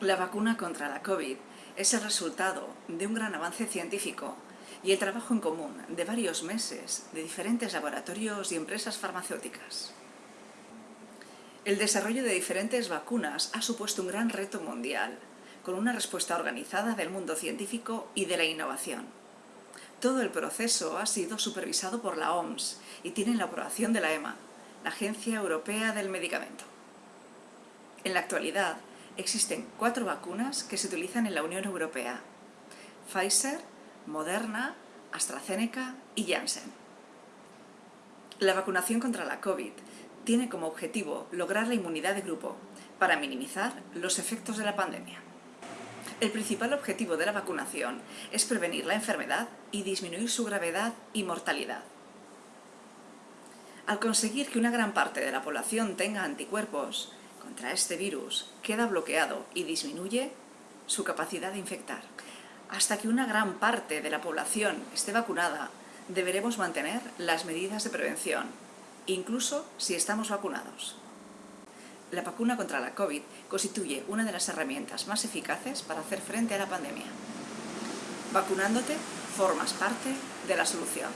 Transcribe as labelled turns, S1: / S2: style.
S1: La vacuna contra la COVID es el resultado de un gran avance científico y el trabajo en común de varios meses de diferentes laboratorios y empresas farmacéuticas. El desarrollo de diferentes vacunas ha supuesto un gran reto mundial, con una respuesta organizada del mundo científico y de la innovación. Todo el proceso ha sido supervisado por la OMS y tiene la aprobación de la EMA, la Agencia Europea del Medicamento. En la actualidad, existen cuatro vacunas que se utilizan en la Unión Europea. Pfizer, Moderna, AstraZeneca y Janssen. La vacunación contra la COVID tiene como objetivo lograr la inmunidad de grupo para minimizar los efectos de la pandemia. El principal objetivo de la vacunación es prevenir la enfermedad y disminuir su gravedad y mortalidad. Al conseguir que una gran parte de la población tenga anticuerpos, contra este virus queda bloqueado y disminuye su capacidad de infectar. Hasta que una gran parte de la población esté vacunada, deberemos mantener las medidas de prevención, incluso si estamos vacunados. La vacuna contra la COVID constituye una de las herramientas más eficaces para hacer frente a la pandemia. Vacunándote, formas parte de la solución.